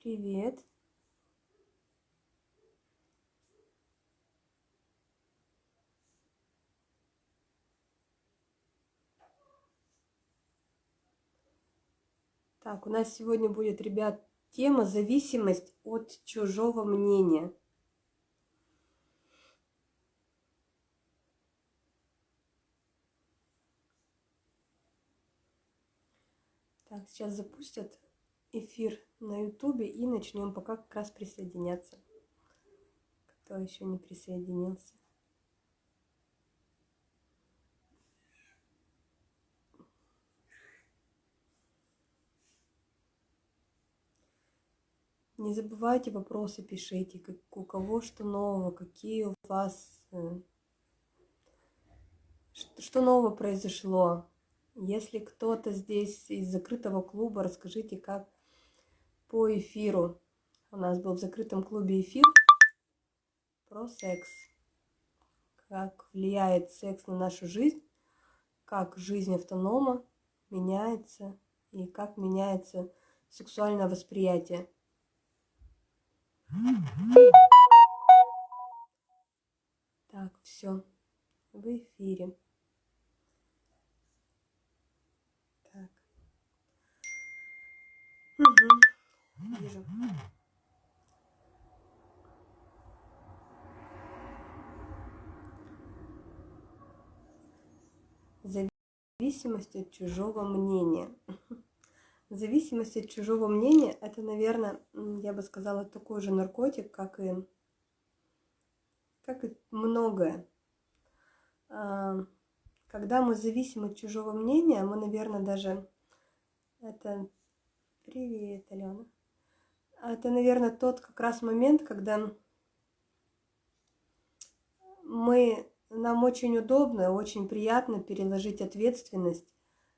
Привет. Так, у нас сегодня будет, ребят, тема зависимость от чужого мнения. Так, сейчас запустят эфир на ютубе и начнем пока как раз присоединяться. Кто еще не присоединился. Не забывайте вопросы пишите, как, у кого что нового, какие у вас, э, что нового произошло. Если кто-то здесь из закрытого клуба, расскажите, как по эфиру. У нас был в закрытом клубе эфир про секс. Как влияет секс на нашу жизнь, как жизнь автонома меняется и как меняется сексуальное восприятие. Так, все, в эфире. Так. Угу. Вижу. Зависимость от чужого мнения. Зависимость от чужого мнения – это, наверное, я бы сказала, такой же наркотик, как и, как и многое. А, когда мы зависим от чужого мнения, мы, наверное, даже... Это... Привет, Алена. Это, наверное, тот как раз момент, когда мы, нам очень удобно, очень приятно переложить ответственность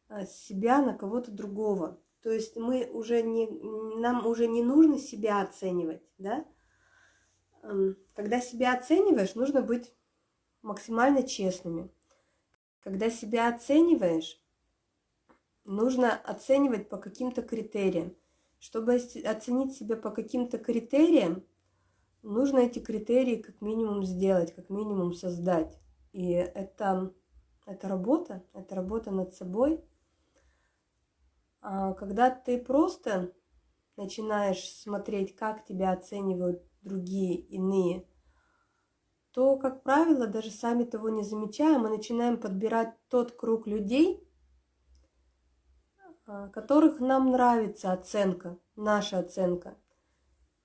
а, себя на кого-то другого. То есть мы уже не, нам уже не нужно себя оценивать, да? Когда себя оцениваешь, нужно быть максимально честными. Когда себя оцениваешь, нужно оценивать по каким-то критериям. Чтобы оценить себя по каким-то критериям, нужно эти критерии как минимум сделать, как минимум создать. И это, это работа, это работа над собой – а, когда ты просто начинаешь смотреть, как тебя оценивают другие, иные, то, как правило, даже сами того не замечая, мы начинаем подбирать тот круг людей, которых нам нравится оценка, наша оценка.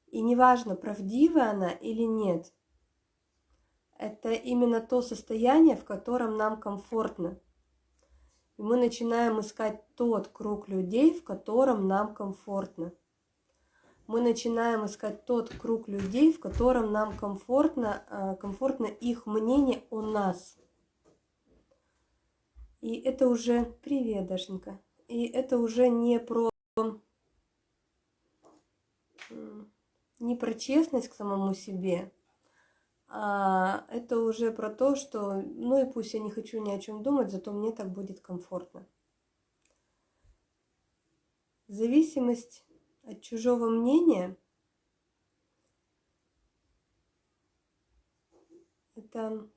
И неважно, правдивая она или нет, это именно то состояние, в котором нам комфортно. И мы начинаем искать тот круг людей, в котором нам комфортно. Мы начинаем искать тот круг людей, в котором нам комфортно, а, комфортно их мнение о нас. И это уже... Привет, Дашенька. И это уже не про... Не про честность к самому себе, а это уже про то, что, ну и пусть я не хочу ни о чем думать, зато мне так будет комфортно. Зависимость от чужого мнения – это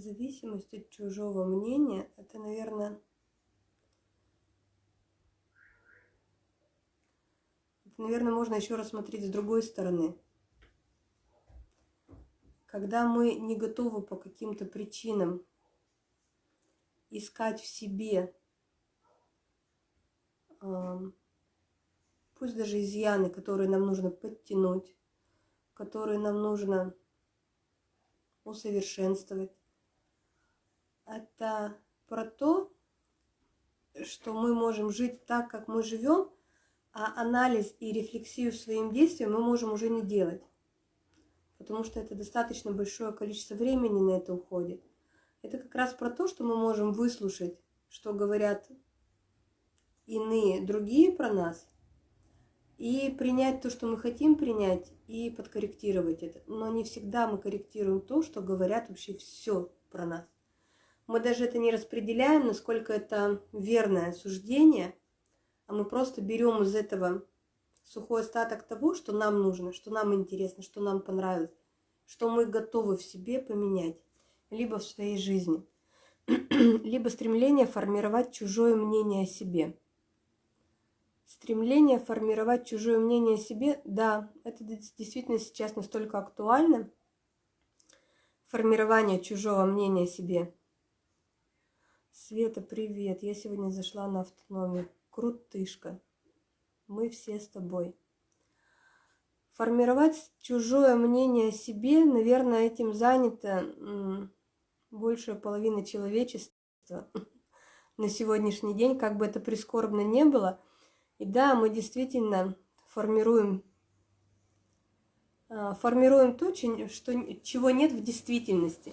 зависимость от чужого мнения, это, наверное, это, наверное, можно еще рассмотреть с другой стороны. Когда мы не готовы по каким-то причинам искать в себе, пусть даже изъяны, которые нам нужно подтянуть, которые нам нужно усовершенствовать, это про то, что мы можем жить так, как мы живем, а анализ и рефлексию своим действиям мы можем уже не делать. Потому что это достаточно большое количество времени на это уходит. Это как раз про то, что мы можем выслушать что говорят иные другие про нас, и принять то, что мы хотим принять, и подкорректировать это. Но не всегда мы корректируем то, что говорят вообще все про нас. Мы даже это не распределяем, насколько это верное суждение, а мы просто берем из этого сухой остаток того, что нам нужно, что нам интересно, что нам понравилось, что мы готовы в себе поменять, либо в своей жизни, либо стремление формировать чужое мнение о себе – Стремление формировать чужое мнение о себе, да, это действительно сейчас настолько актуально. Формирование чужого мнения о себе. Света, привет. Я сегодня зашла на автономию. Крутышка. Мы все с тобой. Формировать чужое мнение о себе, наверное, этим занято большая половина человечества на сегодняшний день, как бы это прискорбно не было – и да, мы действительно формируем, а, формируем то, чего нет в действительности.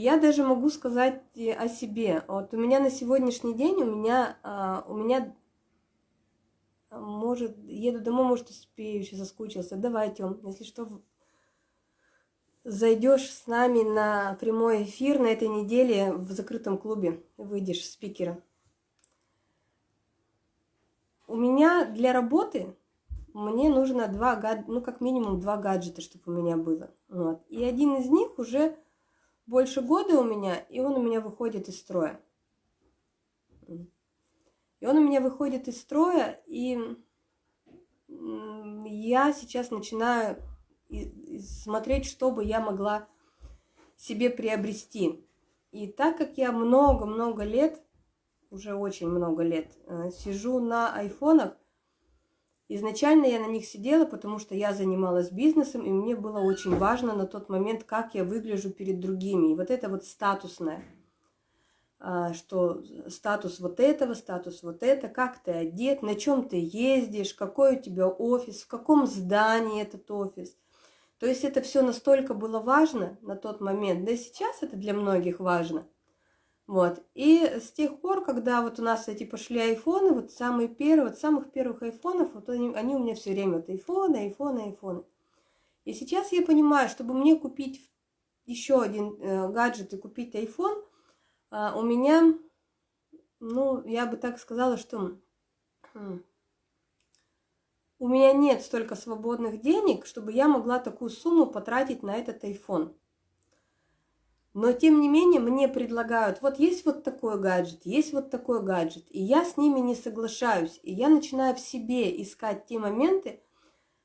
Я даже могу сказать о себе. Вот у меня на сегодняшний день, у меня, а, у меня может, еду домой, может, успею, еще соскучился. Давай, Тём, если что, зайдешь с нами на прямой эфир на этой неделе в закрытом клубе, выйдешь спикера. У меня для работы мне нужно два гад... ну как минимум два гаджета, чтобы у меня было. Вот. И один из них уже больше года у меня, и он у меня выходит из строя. И он у меня выходит из строя, и я сейчас начинаю смотреть, что бы я могла себе приобрести. И так как я много-много лет уже очень много лет, э, сижу на айфонах. Изначально я на них сидела, потому что я занималась бизнесом, и мне было очень важно на тот момент, как я выгляжу перед другими. И вот это вот статусное, а, что статус вот этого, статус вот это, как ты одет, на чем ты ездишь, какой у тебя офис, в каком здании этот офис. То есть это все настолько было важно на тот момент, да и сейчас это для многих важно – вот. И с тех пор, когда вот у нас эти пошли айфоны, вот самые первые, вот самых первых айфонов, вот они, они у меня все время вот айфоны, айфоны, айфоны. И сейчас я понимаю, чтобы мне купить еще один э, гаджет и купить iPhone, э, у меня, ну, я бы так сказала, что э, у меня нет столько свободных денег, чтобы я могла такую сумму потратить на этот iPhone. Но тем не менее мне предлагают, вот есть вот такой гаджет, есть вот такой гаджет, и я с ними не соглашаюсь, и я начинаю в себе искать те моменты,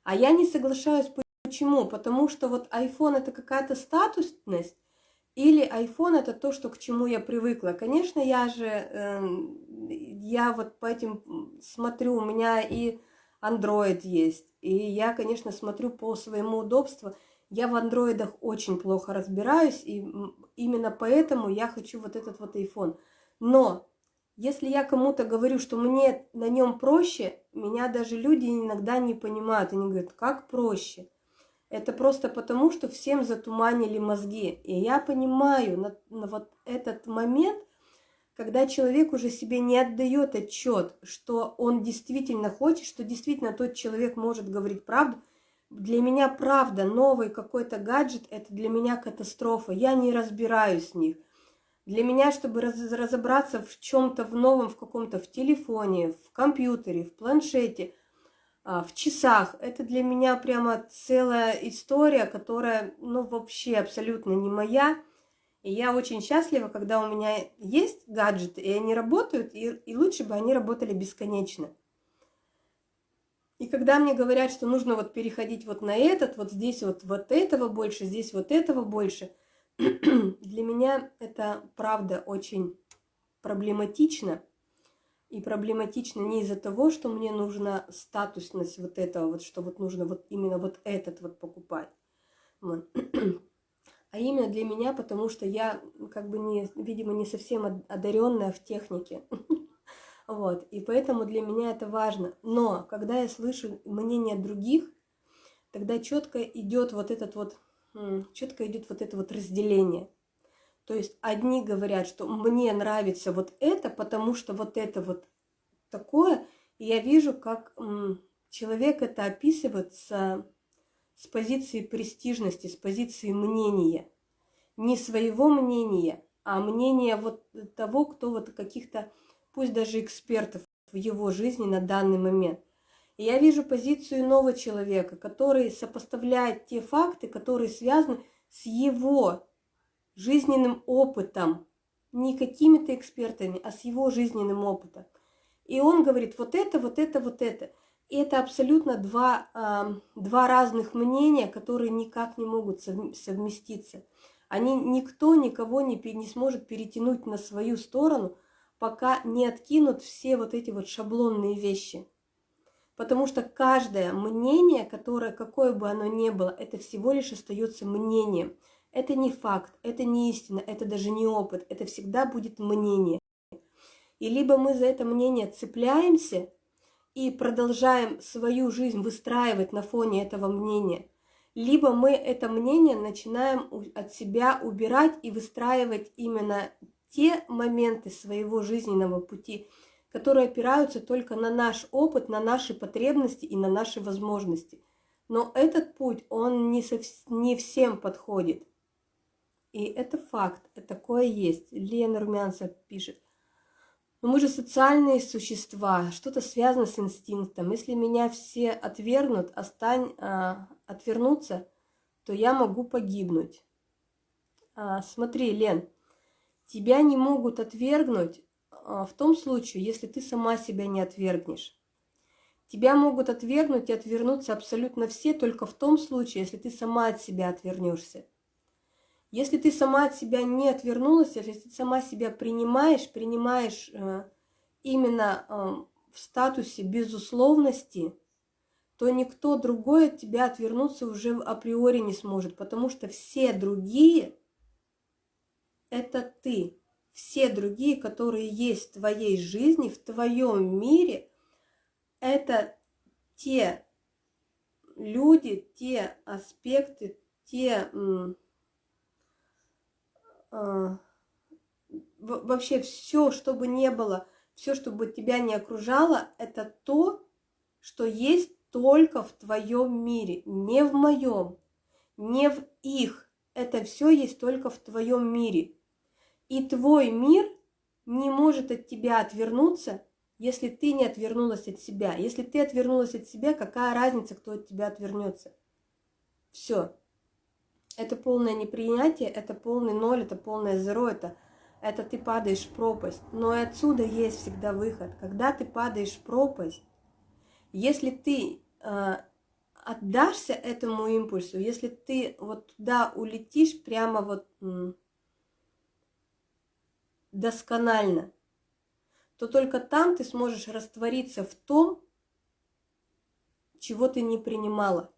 а я не соглашаюсь почему? Потому что вот iPhone это какая-то статусность, или iPhone это то, что к чему я привыкла. Конечно, я же, э, я вот по этим смотрю, у меня и Android есть, и я, конечно, смотрю по своему удобству, я в андроидах очень плохо разбираюсь, и именно поэтому я хочу вот этот вот iPhone. Но если я кому-то говорю, что мне на нем проще, меня даже люди иногда не понимают. Они говорят, как проще? Это просто потому, что всем затуманили мозги. И я понимаю на, на вот этот момент, когда человек уже себе не отдает отчет, что он действительно хочет, что действительно тот человек может говорить правду – для меня правда новый какой-то гаджет – это для меня катастрофа. Я не разбираюсь в них. Для меня, чтобы раз, разобраться в чем-то в новом, в каком-то, в телефоне, в компьютере, в планшете, а, в часах, это для меня прямо целая история, которая, ну, вообще абсолютно не моя. И я очень счастлива, когда у меня есть гаджеты, и они работают, и, и лучше бы они работали бесконечно. И когда мне говорят, что нужно вот переходить вот на этот, вот здесь вот, вот этого больше, здесь вот этого больше, для меня это правда очень проблематично. И проблематично не из-за того, что мне нужна статусность вот этого, вот что вот нужно вот именно вот этот вот покупать. Вот. А именно для меня, потому что я как бы не, видимо, не совсем одаренная в технике. Вот, и поэтому для меня это важно. Но когда я слышу мнение других, тогда четко идет вот этот вот, четко идет вот это вот разделение. То есть одни говорят, что мне нравится вот это, потому что вот это вот такое. И я вижу, как человек это описывает с, с позиции престижности, с позиции мнения. Не своего мнения, а мнения вот того, кто вот каких-то, пусть даже экспертов в его жизни на данный момент. И я вижу позицию нового человека, который сопоставляет те факты, которые связаны с его жизненным опытом, не какими-то экспертами, а с его жизненным опытом. И он говорит, вот это, вот это, вот это. И это абсолютно два, э, два разных мнения, которые никак не могут совместиться. Они, никто никого не, не сможет перетянуть на свою сторону, пока не откинут все вот эти вот шаблонные вещи. Потому что каждое мнение, которое, какое бы оно ни было, это всего лишь остается мнением. Это не факт, это не истина, это даже не опыт, это всегда будет мнение. И либо мы за это мнение цепляемся и продолжаем свою жизнь выстраивать на фоне этого мнения, либо мы это мнение начинаем от себя убирать и выстраивать именно те моменты своего жизненного пути, которые опираются только на наш опыт, на наши потребности и на наши возможности. Но этот путь, он не, со, не всем подходит. И это факт, такое есть. Лена Румянцев пишет. Но мы же социальные существа, что-то связано с инстинктом. Если меня все отвергнут, остань, а, отвернуться, то я могу погибнуть. А, смотри, Лен, тебя не могут отвергнуть а, в том случае, если ты сама себя не отвергнешь. Тебя могут отвергнуть и отвернуться абсолютно все только в том случае, если ты сама от себя отвернешься. Если ты сама от себя не отвернулась, если ты сама себя принимаешь, принимаешь э, именно э, в статусе безусловности, то никто другой от тебя отвернуться уже априори не сможет, потому что все другие – это ты. Все другие, которые есть в твоей жизни, в твоем мире, это те люди, те аспекты, те а, вообще все, что бы не было, все, что бы тебя не окружало, это то, что есть только в твоем мире, не в моем, не в их. Это все есть только в твоем мире. И твой мир не может от тебя отвернуться, если ты не отвернулась от себя. Если ты отвернулась от себя, какая разница, кто от тебя отвернется? Все. Это полное непринятие, это полный ноль, это полное зеро, это, это ты падаешь в пропасть. Но и отсюда есть всегда выход. Когда ты падаешь в пропасть, если ты э, отдашься этому импульсу, если ты вот туда улетишь прямо вот досконально, то только там ты сможешь раствориться в том, чего ты не принимала.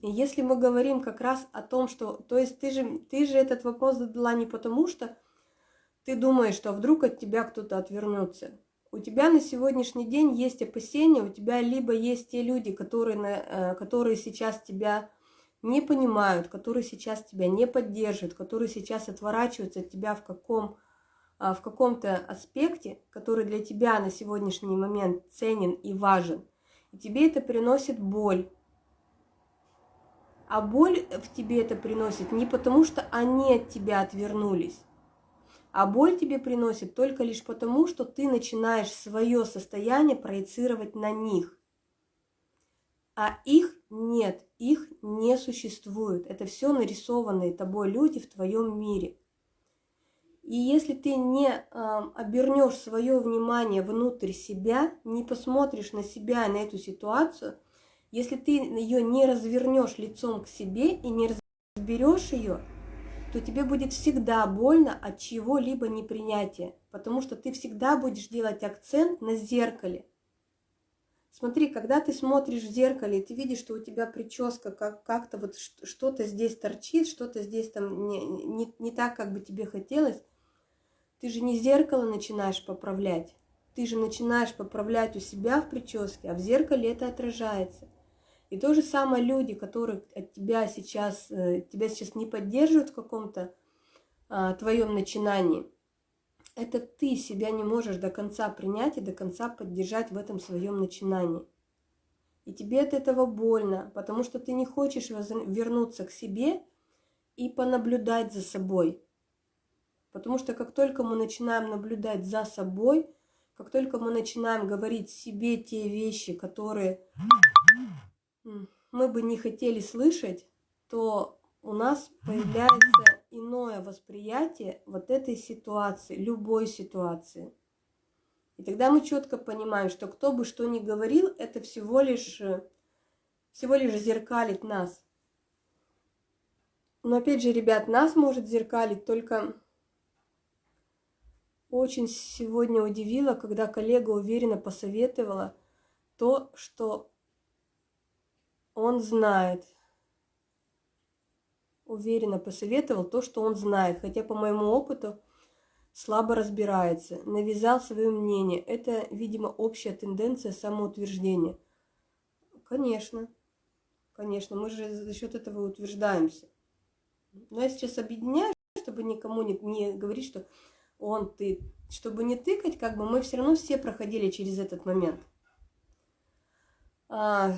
Если мы говорим как раз о том, что... То есть ты же, ты же этот вопрос задала не потому, что ты думаешь, что вдруг от тебя кто-то отвернется. У тебя на сегодняшний день есть опасения, у тебя либо есть те люди, которые, э, которые сейчас тебя не понимают, которые сейчас тебя не поддерживают, которые сейчас отворачиваются от тебя в каком а, в каком-то аспекте, который для тебя на сегодняшний момент ценен и важен, и тебе это приносит боль, а боль в тебе это приносит не потому, что они от тебя отвернулись, а боль тебе приносит только лишь потому, что ты начинаешь свое состояние проецировать на них. А их нет, их не существует. Это все нарисованные тобой люди в твоем мире. И если ты не э, обернешь свое внимание внутрь себя, не посмотришь на себя, на эту ситуацию – если ты ее не развернешь лицом к себе и не разберешь ее, то тебе будет всегда больно от чего-либо непринятия, потому что ты всегда будешь делать акцент на зеркале. Смотри, когда ты смотришь в зеркале, ты видишь, что у тебя прическа как- как-то вот что-то здесь торчит, что-то здесь там не, не, не так, как бы тебе хотелось, ты же не зеркало начинаешь поправлять, ты же начинаешь поправлять у себя в прическе, а в зеркале это отражается. И то же самое люди, которые от тебя сейчас, э, тебя сейчас не поддерживают в каком-то а, твоем начинании, это ты себя не можешь до конца принять и до конца поддержать в этом своем начинании. И тебе от этого больно, потому что ты не хочешь вернуться к себе и понаблюдать за собой. Потому что как только мы начинаем наблюдать за собой, как только мы начинаем говорить себе те вещи, которые мы бы не хотели слышать, то у нас появляется иное восприятие вот этой ситуации, любой ситуации. И тогда мы четко понимаем, что кто бы что ни говорил, это всего лишь, всего лишь зеркалит нас. Но опять же, ребят, нас может зеркалить только... Очень сегодня удивило, когда коллега уверенно посоветовала то, что он знает. Уверенно посоветовал то, что он знает, хотя по моему опыту слабо разбирается, навязал свое мнение. Это, видимо, общая тенденция самоутверждения. Конечно, конечно, мы же за счет этого утверждаемся. Но я сейчас объединяю, чтобы никому не, не говорить, что он, ты, чтобы не тыкать, как бы мы все равно все проходили через этот момент. А,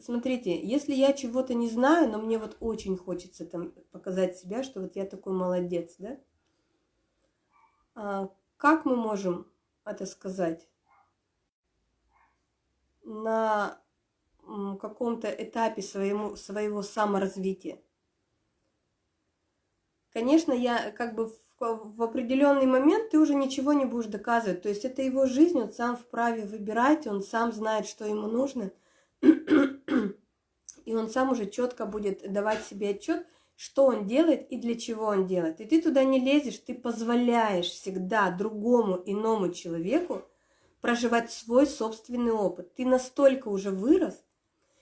смотрите, если я чего-то не знаю, но мне вот очень хочется там показать себя, что вот я такой молодец, да? А, как мы можем это сказать? На каком-то этапе своему, своего саморазвития. Конечно, я как бы в, в определенный момент ты уже ничего не будешь доказывать. То есть это его жизнь, он сам вправе выбирать, он сам знает, что ему нужно. И он сам уже четко будет давать себе отчет, что он делает и для чего он делает. И ты туда не лезешь, ты позволяешь всегда другому иному человеку проживать свой собственный опыт. Ты настолько уже вырос,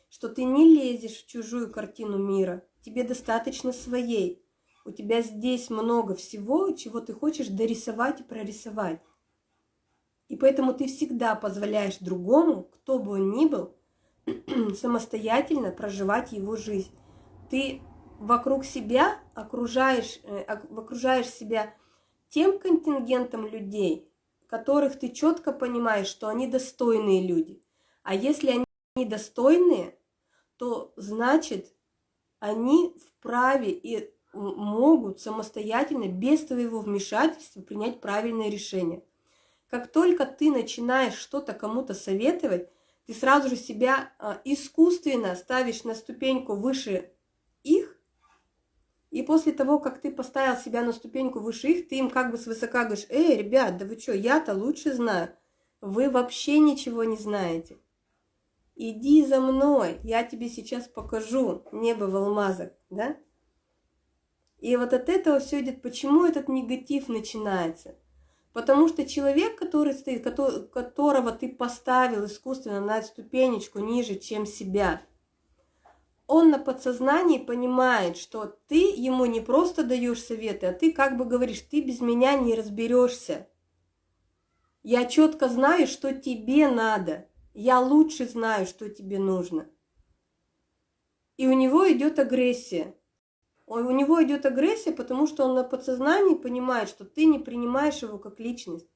что ты не лезешь в чужую картину мира. Тебе достаточно своей. У тебя здесь много всего, чего ты хочешь дорисовать и прорисовать. И поэтому ты всегда позволяешь другому, кто бы он ни был, самостоятельно проживать его жизнь. Ты вокруг себя окружаешь, э, окружаешь себя тем контингентом людей, которых ты четко понимаешь, что они достойные люди. А если они достойные, то значит они вправе и могут самостоятельно, без твоего вмешательства, принять правильное решение. Как только ты начинаешь что-то кому-то советовать, ты сразу же себя а, искусственно ставишь на ступеньку выше их, и после того, как ты поставил себя на ступеньку выше их, ты им как бы свысока говоришь, эй, ребят, да вы что, я-то лучше знаю. Вы вообще ничего не знаете. Иди за мной, я тебе сейчас покажу небо в алмазах, да? И вот от этого все идет. Почему этот негатив начинается? Потому что человек, который стоит, которого ты поставил искусственно на ступенечку ниже, чем себя, он на подсознании понимает, что ты ему не просто даешь советы, а ты как бы говоришь, ты без меня не разберешься. Я четко знаю, что тебе надо. Я лучше знаю, что тебе нужно. И у него идет агрессия у него идет агрессия, потому что он на подсознании понимает, что ты не принимаешь его как личность.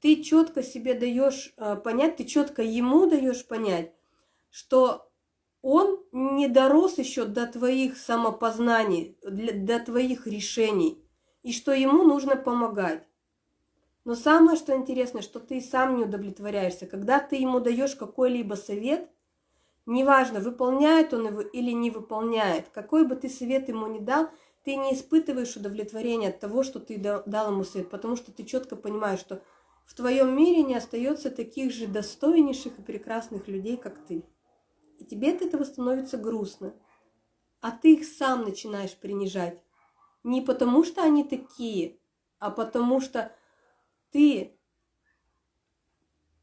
Ты четко себе даешь э, понять, ты четко ему даешь понять, что он не дорос еще до твоих самопознаний, до твоих решений, и что ему нужно помогать. Но самое, что интересно, что ты сам не удовлетворяешься. Когда ты ему даешь какой-либо совет – Неважно, выполняет он его или не выполняет, какой бы ты совет ему ни дал, ты не испытываешь удовлетворения от того, что ты дал ему совет, потому что ты четко понимаешь, что в твоем мире не остается таких же достойнейших и прекрасных людей, как ты. И тебе от этого становится грустно. А ты их сам начинаешь принижать. Не потому, что они такие, а потому что ты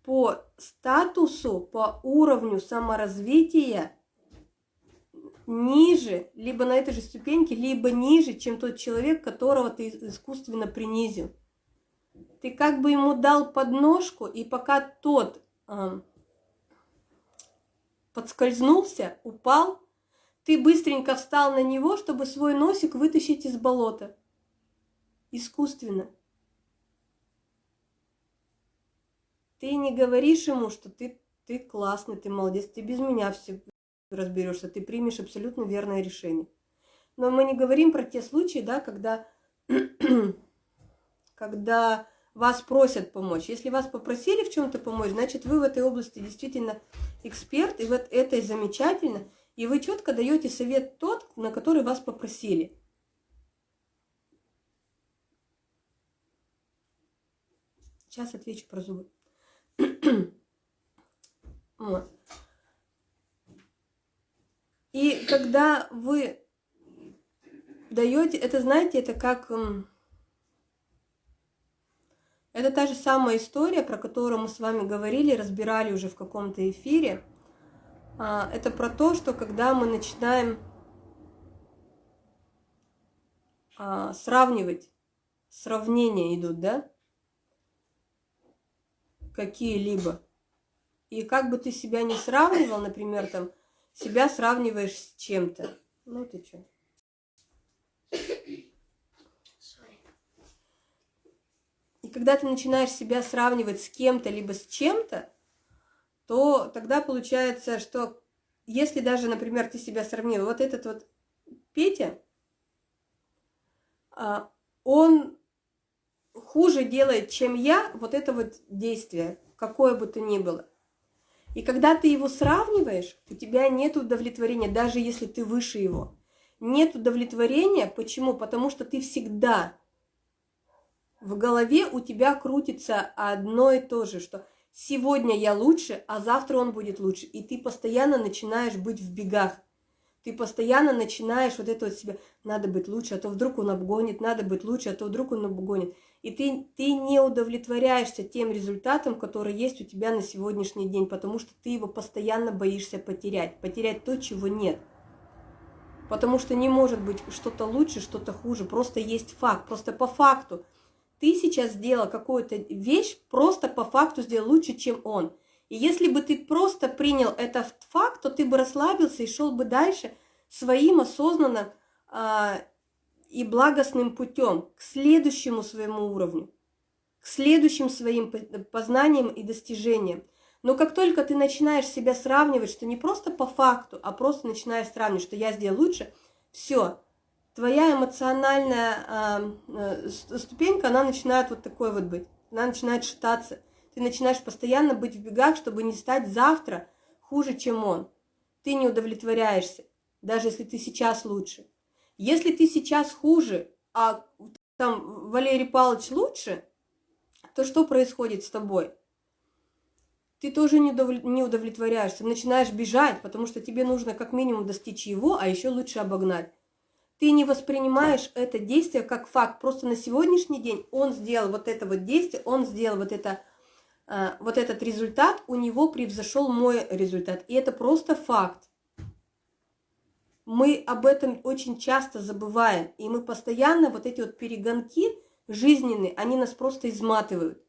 по статусу, по уровню саморазвития ниже, либо на этой же ступеньке, либо ниже, чем тот человек, которого ты искусственно принизил. ты как бы ему дал подножку, и пока тот э, подскользнулся, упал, ты быстренько встал на него, чтобы свой носик вытащить из болота. Искусственно. Ты не говоришь ему, что ты, ты классный, ты молодец, ты без меня все разберешься, ты примешь абсолютно верное решение. Но мы не говорим про те случаи, да, когда, когда вас просят помочь. Если вас попросили в чем-то помочь, значит, вы в этой области действительно эксперт, и вот это замечательно, и вы четко даете совет тот, на который вас попросили. Сейчас отвечу про зубы. И когда вы даете, это знаете, это как это та же самая история, про которую мы с вами говорили, разбирали уже в каком-то эфире. А, это про то, что когда мы начинаем а, сравнивать, сравнения идут, да, какие-либо. И как бы ты себя не сравнивал, например, там, себя сравниваешь с чем-то. Ну ты что? И когда ты начинаешь себя сравнивать с кем-то, либо с чем-то, то тогда получается, что если даже, например, ты себя сравнил, вот этот вот Петя, а, он хуже делает, чем я, вот это вот действие, какое бы то ни было. И когда ты его сравниваешь, у тебя нет удовлетворения, даже если ты выше его. Нет удовлетворения. Почему? Потому что ты всегда в голове у тебя крутится одно и то же, что сегодня я лучше, а завтра он будет лучше. И ты постоянно начинаешь быть в бегах. Ты постоянно начинаешь вот это вот себе, надо быть лучше, а то вдруг он обгонит, надо быть лучше, а то вдруг он обгонит. И ты, ты не удовлетворяешься тем результатом, который есть у тебя на сегодняшний день, потому что ты его постоянно боишься потерять, потерять то, чего нет. Потому что не может быть что-то лучше, что-то хуже, просто есть факт, просто по факту – ты сейчас сделал какую-то вещь, просто по факту сделал лучше, чем он. И если бы ты просто принял этот факт, то ты бы расслабился и шел бы дальше своим осознанным а, и благостным путем к следующему своему уровню, к следующим своим познаниям и достижениям. Но как только ты начинаешь себя сравнивать, что не просто по факту, а просто начинаешь сравнивать, что я сделал лучше, все, твоя эмоциональная э, ступенька, она начинает вот такой вот быть. Она начинает шататься. Ты начинаешь постоянно быть в бегах, чтобы не стать завтра хуже, чем он. Ты не удовлетворяешься, даже если ты сейчас лучше. Если ты сейчас хуже, а там Валерий Павлович лучше, то что происходит с тобой? Ты тоже не удовлетворяешься, начинаешь бежать, потому что тебе нужно как минимум достичь его, а еще лучше обогнать. Ты не воспринимаешь это действие как факт. Просто на сегодняшний день он сделал вот это вот действие, он сделал вот, это, э, вот этот результат, у него превзошел мой результат. И это просто факт. Мы об этом очень часто забываем. И мы постоянно, вот эти вот перегонки жизненные, они нас просто изматывают.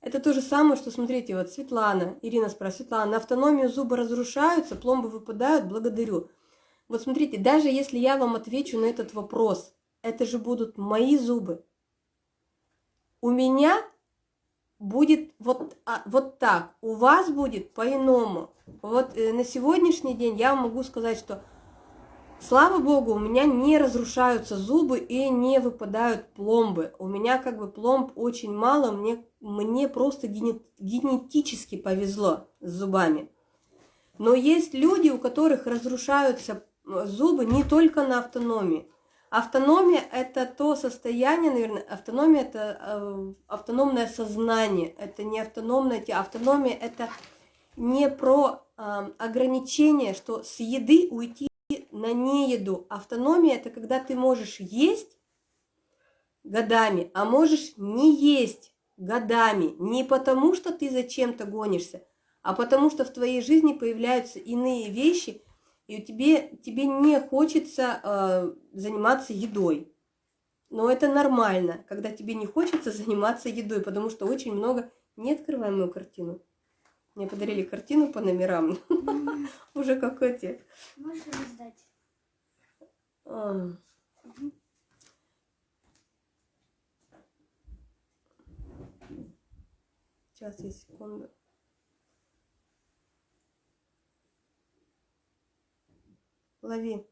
Это то же самое, что, смотрите, вот Светлана, Ирина спрашивает, Светлана, на автономию зубы разрушаются, пломбы выпадают, благодарю. Вот смотрите, даже если я вам отвечу на этот вопрос, это же будут мои зубы. У меня будет вот, а, вот так, у вас будет по-иному. Вот э, на сегодняшний день я могу сказать, что слава богу, у меня не разрушаются зубы и не выпадают пломбы. У меня как бы пломб очень мало, мне, мне просто генетически повезло с зубами. Но есть люди, у которых разрушаются зубы не только на автономии. Автономия – это то состояние, наверное, автономия – это э, автономное сознание, это не автономное тело. Автономия – это не про э, ограничение, что с еды уйти на нееду. Автономия – это когда ты можешь есть годами, а можешь не есть годами. Не потому, что ты зачем-то гонишься, а потому, что в твоей жизни появляются иные вещи – и тебе, тебе не хочется э, заниматься едой. Но это нормально, когда тебе не хочется заниматься едой, потому что очень много... Не открывай мою картину. Мне подарили картину по номерам. Уже как эти. Можешь раздать? А. Сейчас, я секунду. Лови.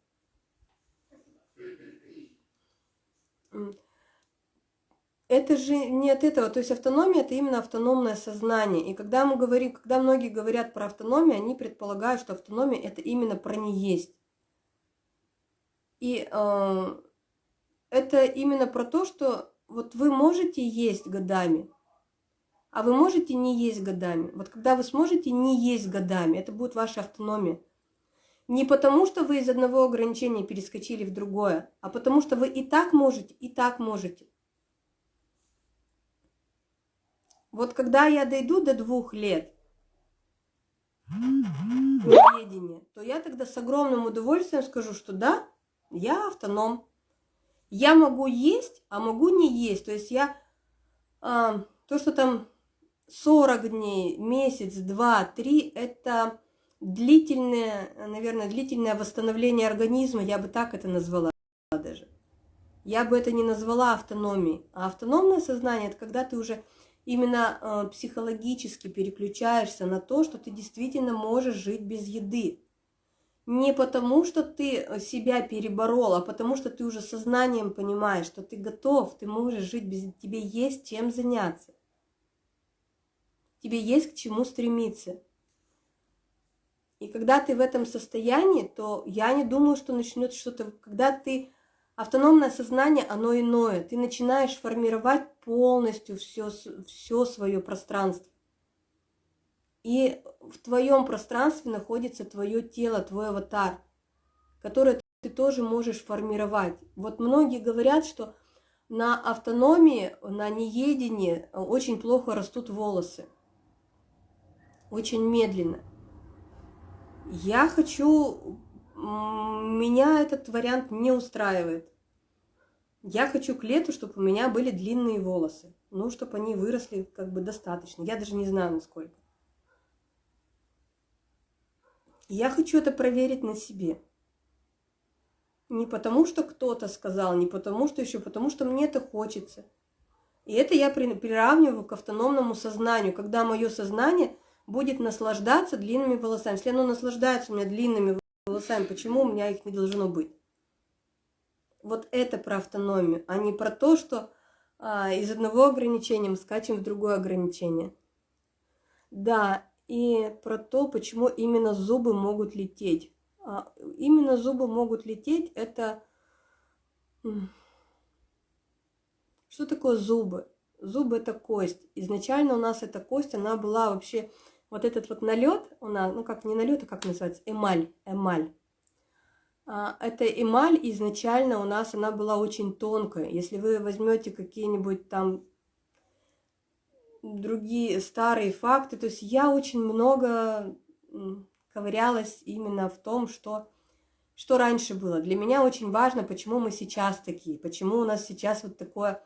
Это же не от этого, то есть автономия это именно автономное сознание. И когда мы говорим, когда многие говорят про автономию, они предполагают, что автономия это именно про не есть. И э, это именно про то, что вот вы можете есть годами, а вы можете не есть годами. Вот когда вы сможете не есть годами, это будет ваша автономия. Не потому, что вы из одного ограничения перескочили в другое, а потому что вы и так можете, и так можете. Вот когда я дойду до двух лет неведения, то я тогда с огромным удовольствием скажу, что да, я автоном. Я могу есть, а могу не есть. То есть я а, то, что там 40 дней, месяц, два, три, это длительное, наверное, длительное восстановление организма, я бы так это назвала даже. Я бы это не назвала автономией. А автономное сознание – это когда ты уже именно э, психологически переключаешься на то, что ты действительно можешь жить без еды. Не потому, что ты себя переборол, а потому, что ты уже сознанием понимаешь, что ты готов, ты можешь жить без... Тебе есть чем заняться. Тебе есть к чему стремиться. И когда ты в этом состоянии, то я не думаю, что начнет что-то... Когда ты Автономное сознание, оно иное. Ты начинаешь формировать полностью все, все свое пространство. И в твоем пространстве находится твое тело, твой аватар, который ты тоже можешь формировать. Вот многие говорят, что на автономии, на неедении очень плохо растут волосы. Очень медленно. Я хочу меня этот вариант не устраивает. Я хочу к лету, чтобы у меня были длинные волосы. Ну, чтобы они выросли как бы достаточно. Я даже не знаю, насколько. Я хочу это проверить на себе. Не потому, что кто-то сказал, не потому, что еще, потому что мне это хочется. И это я приравниваю к автономному сознанию, когда мое сознание будет наслаждаться длинными волосами. Если оно наслаждается у меня длинными волосами, почему у меня их не должно быть? Вот это про автономию, а не про то, что а, из одного ограничения мы скачем в другое ограничение. Да, и про то, почему именно зубы могут лететь. А, именно зубы могут лететь, это... Что такое зубы? Зубы – это кость. Изначально у нас эта кость, она была вообще вот этот вот налет у нас, ну как не налет, а как называется, эмаль, эмаль. А, эта эмаль изначально у нас, она была очень тонкая. Если вы возьмете какие-нибудь там другие старые факты, то есть я очень много ковырялась именно в том, что, что раньше было. Для меня очень важно, почему мы сейчас такие, почему у нас сейчас вот такое,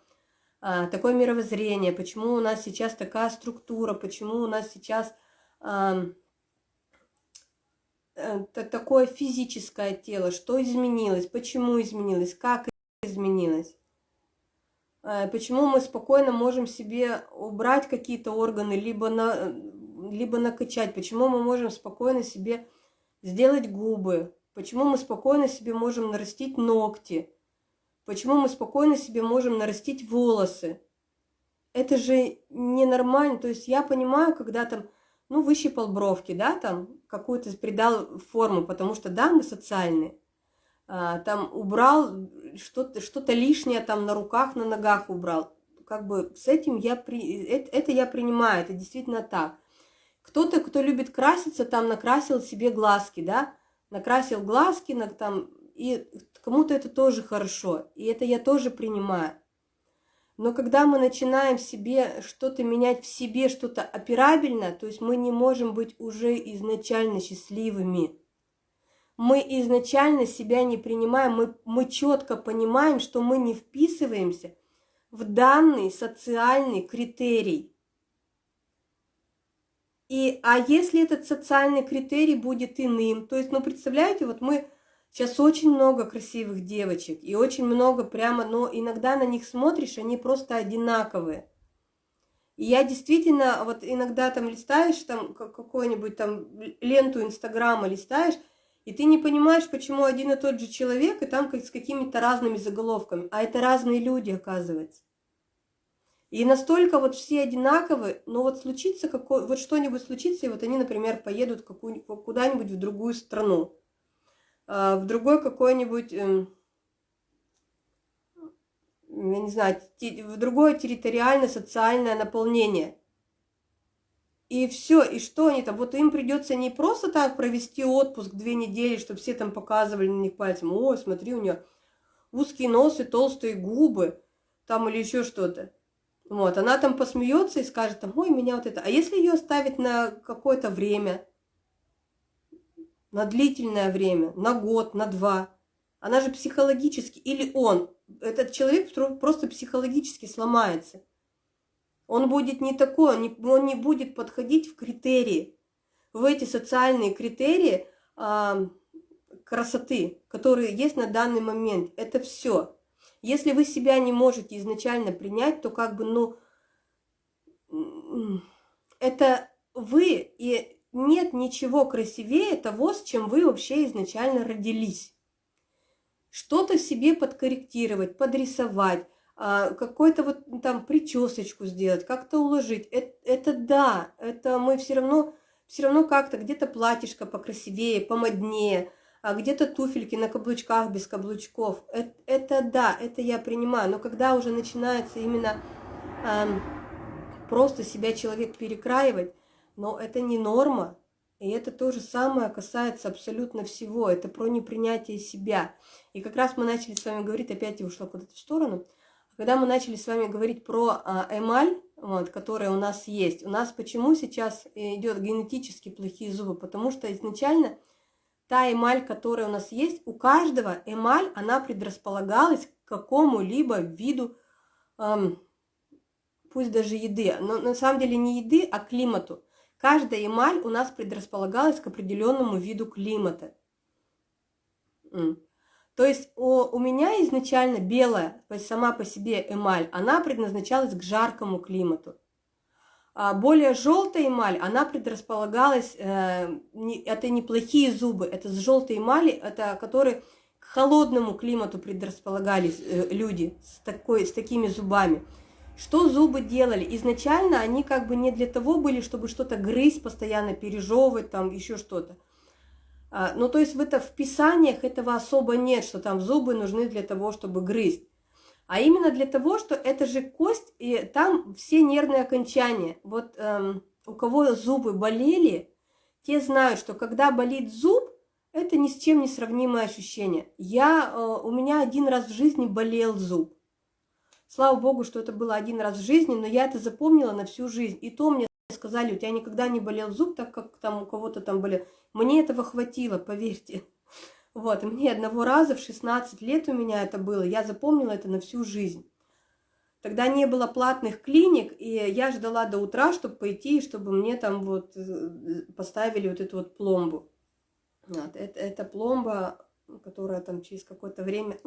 а, такое мировоззрение, почему у нас сейчас такая структура, почему у нас сейчас такое физическое тело, что изменилось, почему изменилось, как изменилось. Э, почему мы спокойно можем себе убрать какие-то органы, либо, на, либо накачать, почему мы можем спокойно себе сделать губы, почему мы спокойно себе можем нарастить ногти, почему мы спокойно себе можем нарастить волосы. Это же ненормально, то есть я понимаю, когда там ну, выщипал бровки, да, там, какую-то придал форму, потому что, да, мы социальные, а, там убрал что-то что, -то, лишнее, там, на руках, на ногах убрал. Как бы с этим я, при... это, это я принимаю, это действительно так. Кто-то, кто любит краситься, там, накрасил себе глазки, да, накрасил глазки, на, там, и кому-то это тоже хорошо, и это я тоже принимаю. Но когда мы начинаем себе что-то менять в себе, что-то операбельно, то есть мы не можем быть уже изначально счастливыми. мы изначально себя не принимаем, мы, мы четко понимаем, что мы не вписываемся в данный социальный критерий. И, а если этот социальный критерий будет иным, то есть, ну, представляете, вот мы сейчас очень много красивых девочек, и очень много прямо, но иногда на них смотришь, они просто одинаковые. И я действительно, вот иногда там листаешь, там какую-нибудь там ленту Инстаграма листаешь, и ты не понимаешь, почему один и тот же человек, и там как с какими-то разными заголовками, а это разные люди, оказывается. И настолько вот все одинаковы, но вот случится какой, вот что-нибудь случится, и вот они, например, поедут куда-нибудь в другую страну, в другой какой-нибудь, эм, я не знаю, в другое территориальное социальное наполнение. И все, и что они там? Вот им придется не просто так провести отпуск две недели, чтобы все там показывали на них пальцем, ой, смотри, у нее узкие носы, толстые губы, там или еще что-то. Вот, она там посмеется и скажет, ой, меня вот это. А если ее оставить на какое-то время, на длительное время, на год, на два, она же психологически, или он, этот человек просто психологически сломается. Он будет не такой, он не, будет подходить в критерии, в эти социальные критерии а, красоты, которые есть на данный момент. Это все. Если вы себя не можете изначально принять, то как бы, ну, это вы, и нет ничего красивее того, с чем вы вообще изначально родились. Что-то себе подкорректировать, подрисовать, а, какой-то вот там причесочку сделать, как-то уложить. Это, это да, это мы все равно, все равно как-то где-то платьишко покрасивее, помоднее, а где-то туфельки на каблучках без каблучков. Это, это да, это я принимаю. Но когда уже начинается именно эм, просто себя человек перекраивать, но это не норма. И это то же самое касается абсолютно всего. Это про непринятие себя. И как раз мы начали с вами говорить, опять я ушла куда-то в сторону. Когда мы начали с вами говорить про а, эмаль, вот, которая у нас есть, у нас почему сейчас идет генетически плохие зубы? Потому что изначально та эмаль, которая у нас есть, у каждого эмаль, она предрасполагалась к какому-либо виду, эм, пусть даже еды, но на самом деле не еды, а климату. Каждая эмаль у нас предрасполагалась к определенному виду климата. То есть у, у меня изначально белая, то есть сама по себе эмаль, она предназначалась к жаркому климату. А более желтая эмаль, она предрасполагалась, э, не, это неплохие зубы, это с желтой эмали, это которые к холодному климату предрасполагались э, люди с, такой, с такими зубами. Что зубы делали? Изначально они как бы не для того были, чтобы что-то грызть, постоянно пережевывать, там еще что-то. А, ну, то есть в, это, в писаниях этого особо нет, что там зубы нужны для того, чтобы грызть а именно для того, что это же кость, и там все нервные окончания. Вот эм, у кого зубы болели, те знают, что когда болит зуб, это ни с чем не сравнимое ощущение. Я, э, у меня один раз в жизни болел зуб. Слава богу, что это было один раз в жизни, но я это запомнила на всю жизнь. И то мне сказали, у тебя никогда не болел зуб, так как там у кого-то там болел. Мне этого хватило, поверьте. Вот, и мне одного раза в 16 лет у меня это было, я запомнила это на всю жизнь. Тогда не было платных клиник, и я ждала до утра, чтобы пойти, чтобы мне там вот э, поставили вот эту вот пломбу. Вот, это, это пломба, которая там через какое-то время,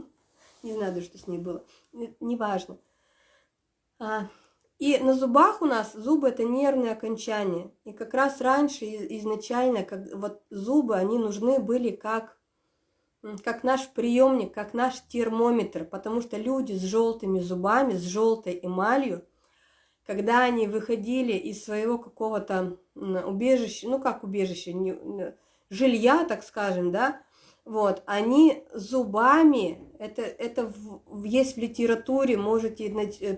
не знаю что с ней было, неважно. А, и на зубах у нас зубы это нервные окончания. И как раз раньше изначально как, вот зубы, они нужны были как как наш приемник, как наш термометр, потому что люди с желтыми зубами, с желтой эмалью, когда они выходили из своего какого-то убежища, ну как убежища, не, жилья, так скажем, да, вот, они зубами, это, это в, есть в литературе, можете э,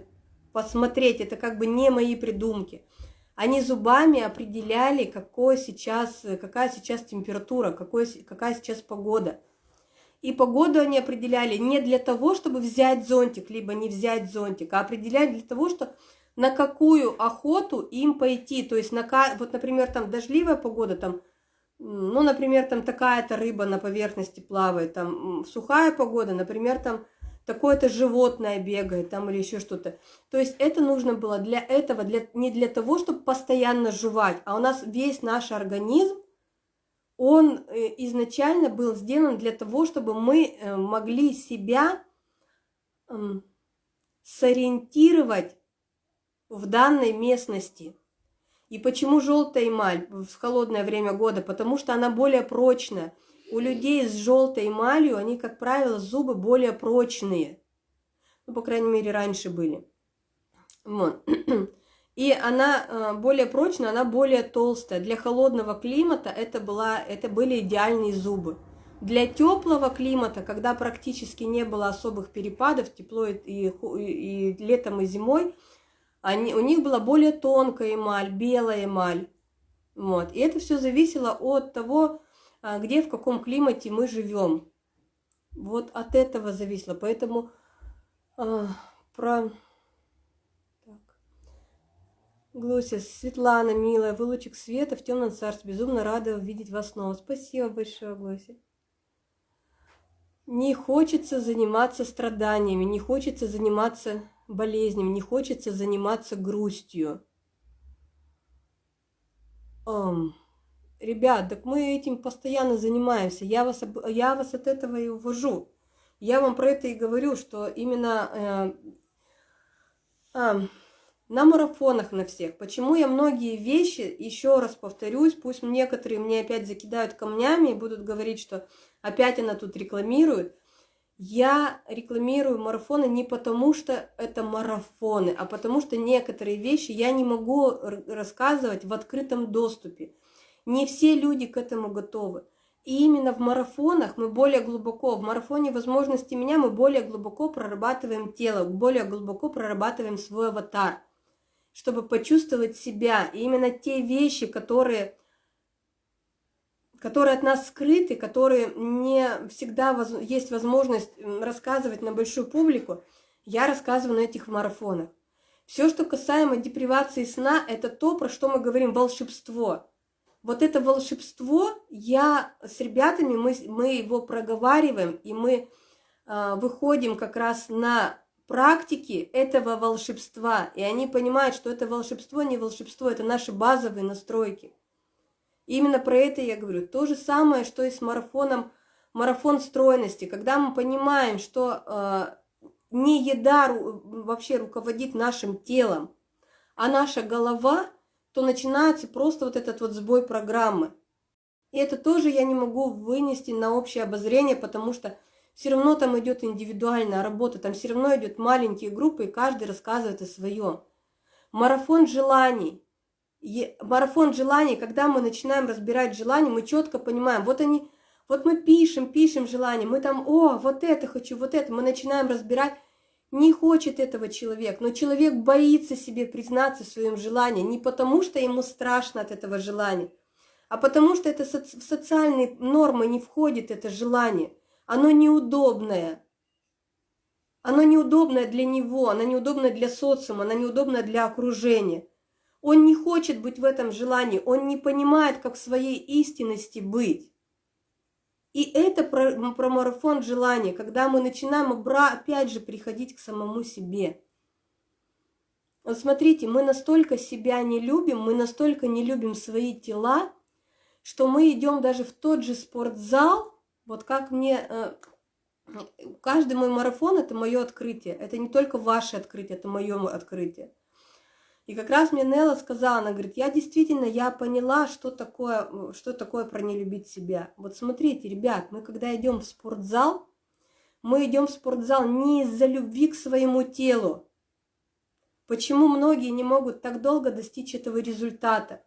посмотреть, это как бы не мои придумки. Они зубами определяли, какой сейчас, какая сейчас температура, какой, какая сейчас погода. И погоду они определяли не для того, чтобы взять зонтик, либо не взять зонтик, а определяли для того, что на какую охоту им пойти. То есть, на, вот, например, там дождливая погода, там ну, например, там такая-то рыба на поверхности плавает, там сухая погода, например, там такое-то животное бегает там или еще что-то. То есть это нужно было для этого, для, не для того, чтобы постоянно жевать, а у нас весь наш организм, он э, изначально был сделан для того, чтобы мы э, могли себя эм, сориентировать в данной местности. И почему желтая эмаль в холодное время года? Потому что она более прочная. У людей с желтой эмалью, они, как правило, зубы более прочные. Ну, по крайней мере, раньше были. Вот. И она э, более прочная, она более толстая. Для холодного климата это, была, это были идеальные зубы. Для теплого климата, когда практически не было особых перепадов, тепло и, и, и летом, и зимой, они, у них была более тонкая эмаль, белая эмаль. Вот. И это все зависело от того, а, где, в каком климате мы живем. Вот от этого зависело. Поэтому а, про... Так. Глося, Светлана, милая, вы лучик света в темном царстве. Безумно рада увидеть вас снова. Спасибо большое, Глося. Не хочется заниматься страданиями, не хочется заниматься болезням, не хочется заниматься грустью. Um, ребят, так мы этим постоянно занимаемся. Я вас, я вас от этого и увожу. Я вам про это и говорю, что именно э, э, на марафонах на всех. Почему я многие вещи, еще раз повторюсь, пусть некоторые мне опять закидают камнями и будут говорить, что опять она тут рекламирует. Я рекламирую марафоны не потому, что это марафоны, а потому что некоторые вещи я не могу рассказывать в открытом доступе. Не все люди к этому готовы. И именно в марафонах мы более глубоко, в марафоне возможности меня мы более глубоко прорабатываем тело, более глубоко прорабатываем свой аватар, чтобы почувствовать себя. И именно те вещи, которые которые от нас скрыты, которые не всегда воз... есть возможность рассказывать на большую публику, я рассказываю на этих марафонах. Все, что касаемо депривации сна, это то, про что мы говорим, волшебство. Вот это волшебство, я с ребятами, мы, мы его проговариваем, и мы э, выходим как раз на практики этого волшебства, и они понимают, что это волшебство не волшебство, это наши базовые настройки. Именно про это я говорю. То же самое, что и с марафоном, марафон стройности. Когда мы понимаем, что э, не еда ру, вообще руководит нашим телом, а наша голова, то начинается просто вот этот вот сбой программы. И это тоже я не могу вынести на общее обозрение, потому что все равно там идет индивидуальная работа, там все равно идет маленькие группы, и каждый рассказывает о своем. Марафон желаний марафон желаний, когда мы начинаем разбирать желания, мы четко понимаем, вот они, вот мы пишем, пишем желания, мы там, о, вот это хочу, вот это, мы начинаем разбирать, не хочет этого человек, но человек боится себе признаться в своем желании, не потому что ему страшно от этого желания, а потому что это в социальные нормы не входит это желание, оно неудобное, оно неудобное для него, оно неудобное для социума, оно неудобное для окружения – он не хочет быть в этом желании, он не понимает, как в своей истинности быть. И это про, про марафон желания, когда мы начинаем опять же приходить к самому себе. Вот смотрите, мы настолько себя не любим, мы настолько не любим свои тела, что мы идем даже в тот же спортзал, вот как мне... Э, каждый мой марафон – это мое открытие. Это не только ваше открытие, это мое открытие. И как раз мне Нелла сказала, она говорит, я действительно, я поняла, что такое, что такое про не любить себя. Вот смотрите, ребят, мы когда идем в спортзал, мы идем в спортзал не из-за любви к своему телу. Почему многие не могут так долго достичь этого результата?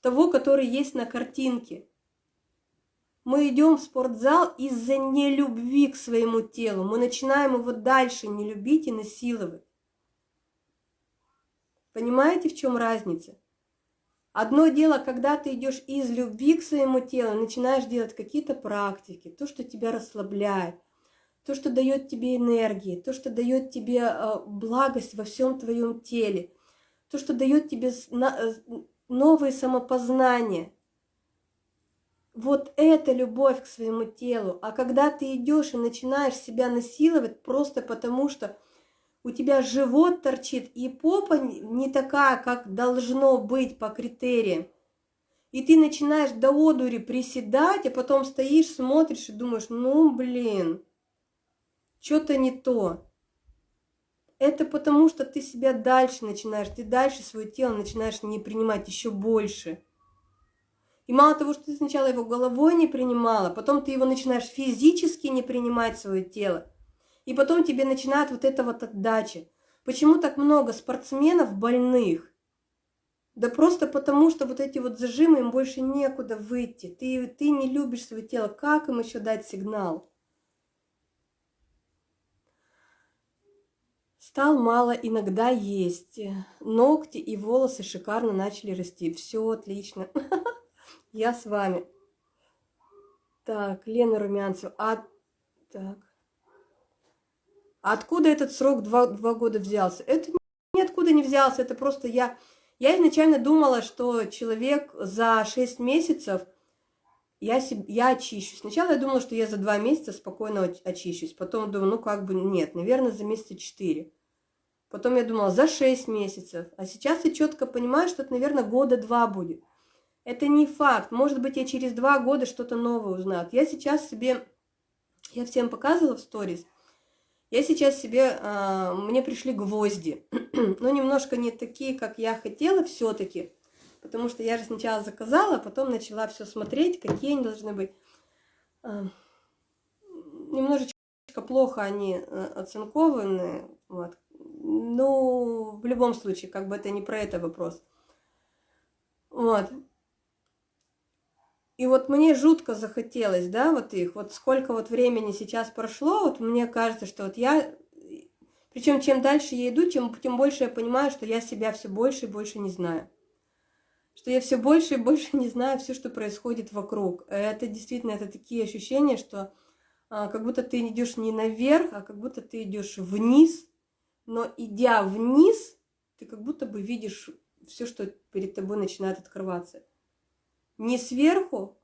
Того, который есть на картинке. Мы идем в спортзал из-за нелюбви к своему телу. Мы начинаем его дальше не любить и насиловать. Понимаете, в чем разница? Одно дело, когда ты идешь из любви к своему телу, начинаешь делать какие-то практики, то, что тебя расслабляет, то, что дает тебе энергии, то, что дает тебе э, благость во всем твоем теле, то, что дает тебе э, новые самопознания. Вот это любовь к своему телу. А когда ты идешь и начинаешь себя насиловать просто потому, что у тебя живот торчит, и попа не такая, как должно быть по критериям, и ты начинаешь до одури приседать, а потом стоишь, смотришь и думаешь, ну блин, что-то не то. Это потому, что ты себя дальше начинаешь, ты дальше свое тело начинаешь не принимать еще больше. И мало того, что ты сначала его головой не принимала, потом ты его начинаешь физически не принимать свое тело. И потом тебе начинает вот эта вот отдача. Почему так много спортсменов больных? Да просто потому, что вот эти вот зажимы, им больше некуда выйти. Ты, ты не любишь свое тело. Как им еще дать сигнал? Стал мало иногда есть. Ногти и волосы шикарно начали расти. Все отлично. Я с вами. Так, Лена Румянцева. А, так. Откуда этот срок два, два года взялся? Это ниоткуда не взялся, это просто я я изначально думала, что человек за 6 месяцев я, себе, я очищусь. Сначала я думала, что я за 2 месяца спокойно очищусь. Потом думаю, ну как бы нет, наверное, за месяца 4. Потом я думала, за 6 месяцев. А сейчас я четко понимаю, что это, наверное, года два будет. Это не факт. Может быть, я через два года что-то новое узнаю. Я сейчас себе, я всем показывала в сторис, я сейчас себе, э, мне пришли гвозди, но немножко не такие, как я хотела все-таки, потому что я же сначала заказала, а потом начала все смотреть, какие они должны быть. Э, немножечко плохо они оцинкованы, вот. Ну, в любом случае, как бы это не про это вопрос. Вот. И вот мне жутко захотелось, да, вот их, вот сколько вот времени сейчас прошло, вот мне кажется, что вот я, причем чем дальше я иду, тем, тем больше я понимаю, что я себя все больше и больше не знаю. Что я все больше и больше не знаю все, что происходит вокруг. Это действительно, это такие ощущения, что а, как будто ты идешь не наверх, а как будто ты идешь вниз, но идя вниз, ты как будто бы видишь все, что перед тобой начинает открываться не сверху,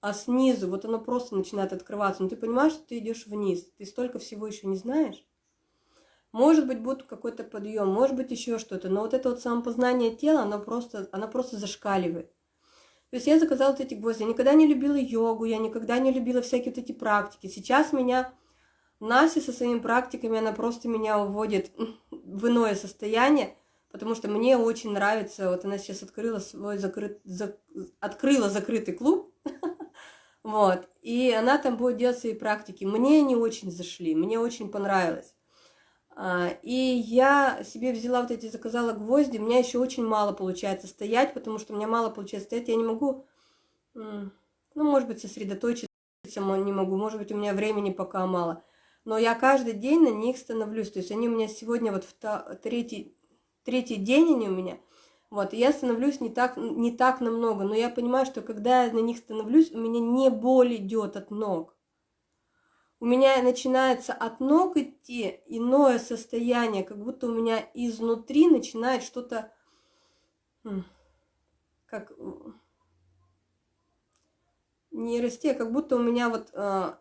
а снизу. Вот оно просто начинает открываться. Но ты понимаешь, что ты идешь вниз. Ты столько всего еще не знаешь. Может быть, будет какой-то подъем, может быть, еще что-то. Но вот это вот самопознание тела, оно просто, оно просто зашкаливает. То есть я заказала вот эти гвозди. Я никогда не любила йогу, я никогда не любила всякие вот эти практики. Сейчас меня Настя со своими практиками, она просто меня уводит в иное состояние потому что мне очень нравится, вот она сейчас открыла свой закрыт, за, открыла закрытый клуб, вот, и она там будет делать свои практики. Мне они очень зашли, мне очень понравилось. А, и я себе взяла вот эти, заказала гвозди, у меня еще очень мало получается стоять, потому что у меня мало получается стоять, я не могу, ну, может быть, сосредоточиться не могу, может быть, у меня времени пока мало. Но я каждый день на них становлюсь. То есть они у меня сегодня вот в третий, третий день они у меня. Вот, и я становлюсь не так, не так намного, но я понимаю, что когда я на них становлюсь, у меня не боль идет от ног. У меня начинается от ног идти иное состояние, как будто у меня изнутри начинает что-то, как не расти, а как будто у меня вот э,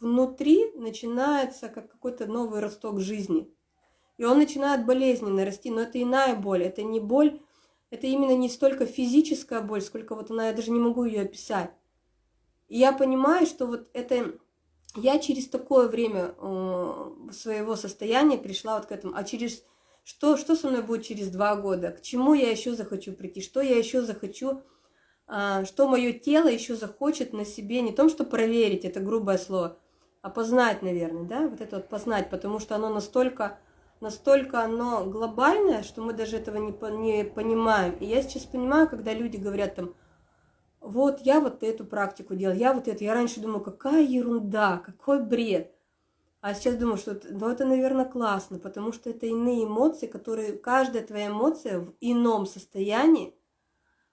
внутри начинается как какой-то новый росток жизни. И он начинает болезненно расти, но это иная боль, это не боль, это именно не столько физическая боль, сколько вот она, я даже не могу ее описать. И я понимаю, что вот это, я через такое время э, своего состояния пришла вот к этому, а через, что, что со мной будет через два года, к чему я еще захочу прийти, что я еще захочу, э, что мое тело еще захочет на себе, не том, что проверить, это грубое слово, а познать, наверное, да, вот это вот познать, потому что оно настолько настолько оно глобальное, что мы даже этого не, не понимаем. И я сейчас понимаю, когда люди говорят там, вот я вот эту практику делал, я вот это. Я раньше думала, какая ерунда, какой бред. А сейчас думаю, что ну, это, наверное, классно, потому что это иные эмоции, которые, каждая твоя эмоция в ином состоянии,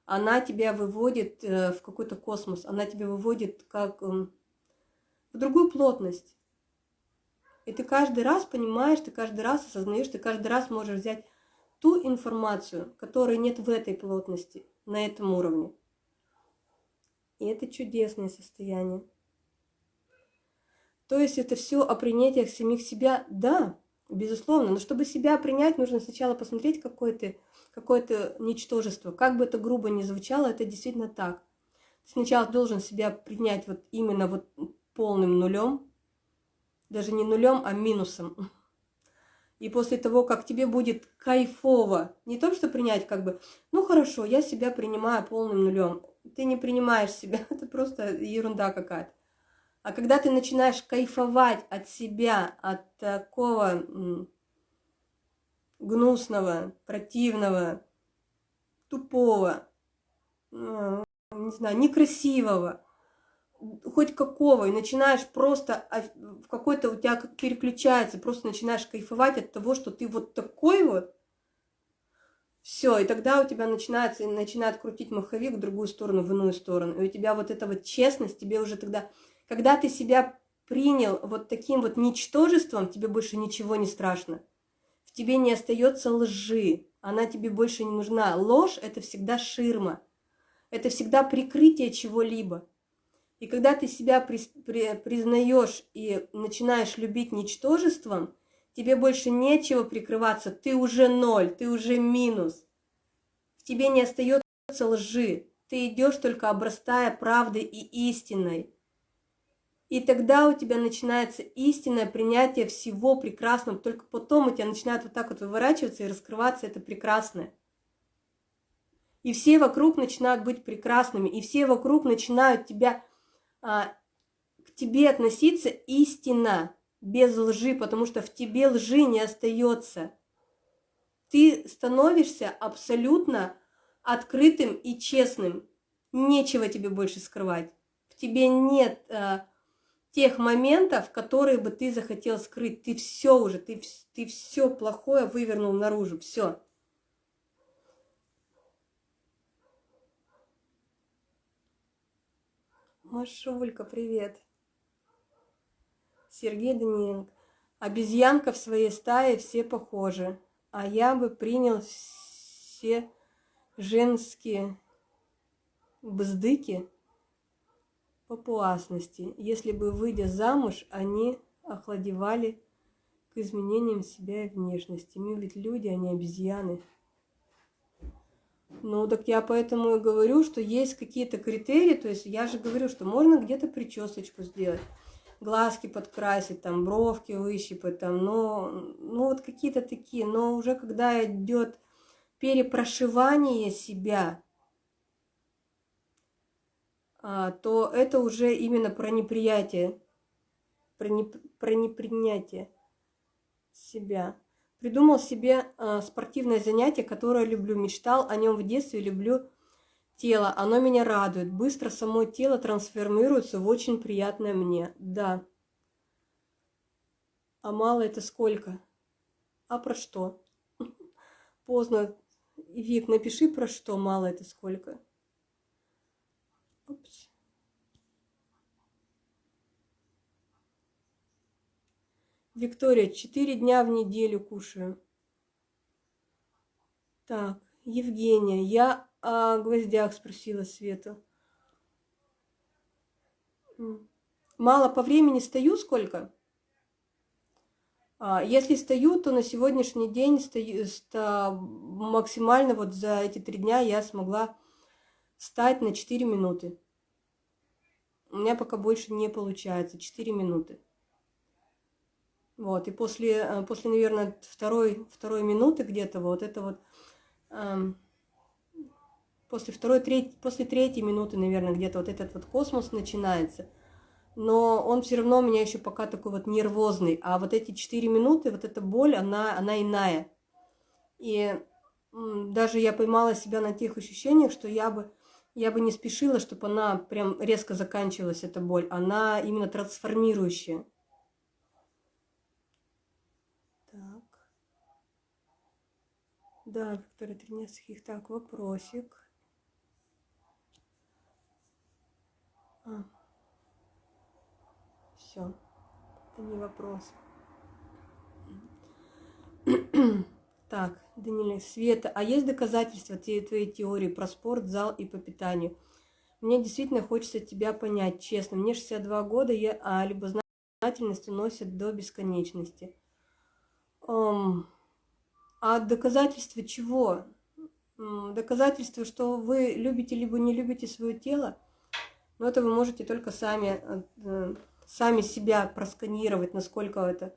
она тебя выводит э, в какой-то космос, она тебя выводит как эм, в другую плотность. И ты каждый раз понимаешь, ты каждый раз осознаешь, ты каждый раз можешь взять ту информацию, которой нет в этой плотности, на этом уровне. И это чудесное состояние. То есть это все о принятии самих себя, да, безусловно. Но чтобы себя принять, нужно сначала посмотреть, какое ты, какое то ничтожество. Как бы это грубо ни звучало, это действительно так. Ты сначала должен себя принять вот именно вот полным нулем, даже не нулем, а минусом. И после того, как тебе будет кайфово, не то, что принять как бы, ну хорошо, я себя принимаю полным нулем. Ты не принимаешь себя, это просто ерунда какая-то. А когда ты начинаешь кайфовать от себя, от такого гнусного, противного, тупого, ну, не знаю, некрасивого, хоть какого, и начинаешь просто, в какой-то у тебя как переключается, просто начинаешь кайфовать от того, что ты вот такой вот, все, и тогда у тебя начинается, начинает крутить маховик в другую сторону, в иную сторону. И у тебя вот эта вот честность, тебе уже тогда, когда ты себя принял вот таким вот ничтожеством, тебе больше ничего не страшно. В тебе не остается лжи, она тебе больше не нужна. Ложь – это всегда ширма, это всегда прикрытие чего-либо. И когда ты себя при, при, признаешь и начинаешь любить ничтожеством, тебе больше нечего прикрываться, ты уже ноль, ты уже минус. В тебе не остается лжи, ты идешь только обрастая правдой и истиной. И тогда у тебя начинается истинное принятие всего прекрасного, только потом у тебя начинает вот так вот выворачиваться и раскрываться это прекрасное. И все вокруг начинают быть прекрасными, и все вокруг начинают тебя а, к тебе относиться истинно, без лжи, потому что в тебе лжи не остается. Ты становишься абсолютно открытым и честным. Нечего тебе больше скрывать. В тебе нет а, тех моментов, которые бы ты захотел скрыть. Ты все уже, ты, ты все плохое вывернул наружу, все. Машулька, привет. Сергей Даниленко. Обезьянка в своей стае все похожи, а я бы принял все женские бздыки папуасности, если бы, выйдя замуж, они охладевали к изменениям себя и внешности. Ведь люди, а не обезьяны. Ну, так я поэтому и говорю, что есть какие-то критерии, то есть я же говорю, что можно где-то причесочку сделать, глазки подкрасить, там, бровки выщипать, там, но, ну, вот какие-то такие, но уже когда идет перепрошивание себя, а, то это уже именно про неприятие, про, не, про непринятие себя. Придумал себе э, спортивное занятие, которое люблю. Мечтал о нем в детстве, люблю тело. Оно меня радует. Быстро само тело трансформируется в очень приятное мне. Да. А мало это сколько? А про что? Поздно. Вик, напиши про что мало это сколько. Упс. Виктория, четыре дня в неделю кушаю. Так, Евгения, я о гвоздях спросила Свету. Мало по времени стою сколько? А, если стою, то на сегодняшний день стою, максимально вот за эти три дня я смогла встать на 4 минуты. У меня пока больше не получается, 4 минуты. Вот, и после, э, после наверное, второй, второй минуты где-то вот это вот, эм, после второй, треть, после третьей минуты, наверное, где-то вот этот вот космос начинается. Но он все равно у меня еще пока такой вот нервозный. А вот эти четыре минуты, вот эта боль, она, она иная. И даже я поймала себя на тех ощущениях, что я бы, я бы не спешила, чтобы она прям резко заканчивалась, эта боль. Она именно трансформирующая. Да, Виктория Тринецких. Так, вопросик. А. Все. Это не вопрос. так, Даниэль, Света, а есть доказательства твоей теории про спорт, зал и по питанию? Мне действительно хочется тебя понять, честно. Мне 62 года, я, а любознательность уносит до бесконечности. Um, а доказательства чего? Доказательства, что вы любите либо не любите свое тело, но это вы можете только сами, э, сами себя просканировать, насколько это.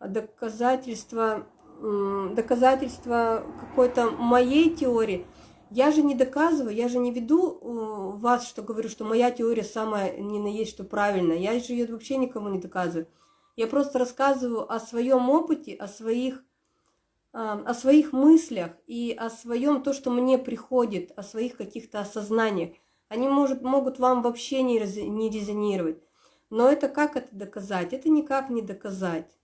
Доказательство, доказательство какой-то моей теории. Я же не доказываю, я же не веду э, вас, что говорю, что моя теория самая не на есть, что правильная. Я же ее вообще никому не доказываю. Я просто рассказываю о своем опыте, о своих, о своих мыслях и о своем, то, что мне приходит, о своих каких-то осознаниях. Они может, могут вам вообще не, не резонировать. Но это как это доказать? Это никак не доказать.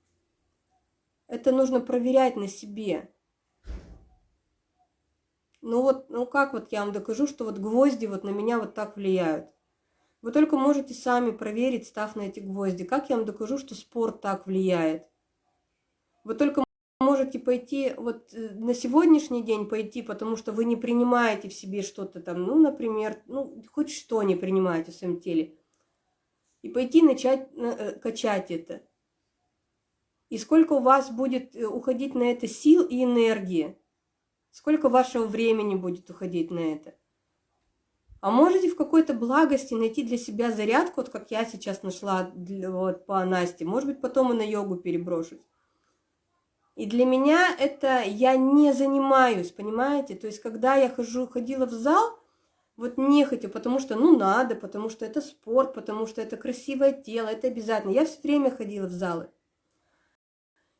Это нужно проверять на себе. Ну вот, ну как вот я вам докажу, что вот гвозди вот на меня вот так влияют? Вы только можете сами проверить, став на эти гвозди. Как я вам докажу, что спорт так влияет? Вы только можете пойти, вот э, на сегодняшний день пойти, потому что вы не принимаете в себе что-то там, ну, например, ну, хоть что не принимаете в своем теле. И пойти начать э, качать это. И сколько у вас будет э, уходить на это сил и энергии. Сколько вашего времени будет уходить на это. А можете в какой-то благости найти для себя зарядку, вот как я сейчас нашла для, вот, по Насте. Может быть, потом и на йогу переброшусь. И для меня это я не занимаюсь, понимаете? То есть, когда я хожу, ходила в зал, вот не хочу, потому что, ну, надо, потому что это спорт, потому что это красивое тело, это обязательно. Я все время ходила в залы.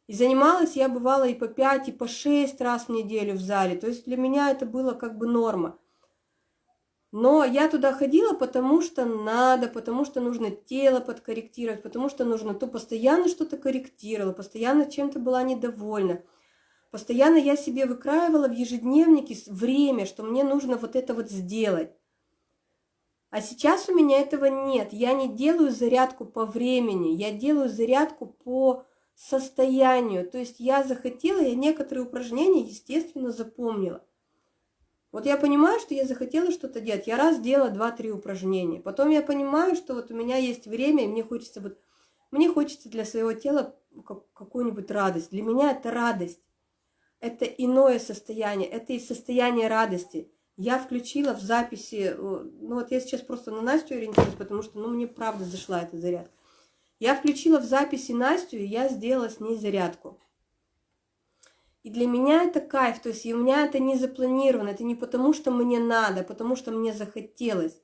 И занималась я бывала и по 5, и по 6 раз в неделю в зале. То есть для меня это было как бы норма. Но я туда ходила, потому что надо, потому что нужно тело подкорректировать, потому что нужно то постоянно что-то корректировала, постоянно чем-то была недовольна. Постоянно я себе выкраивала в ежедневнике время, что мне нужно вот это вот сделать. А сейчас у меня этого нет. Я не делаю зарядку по времени, я делаю зарядку по состоянию. То есть я захотела, я некоторые упражнения, естественно, запомнила. Вот я понимаю, что я захотела что-то делать. Я раз делала два-три упражнения. Потом я понимаю, что вот у меня есть время, и мне хочется вот... Мне хочется для своего тела какую-нибудь радость. Для меня это радость. Это иное состояние. Это и состояние радости. Я включила в записи... Э, ну вот я сейчас просто на Настю ориентируюсь, потому что ну, мне правда зашла эта зарядка. Я включила в записи Настю, и я сделала с ней зарядку. И для меня это кайф, то есть у меня это не запланировано, это не потому, что мне надо, а потому что мне захотелось.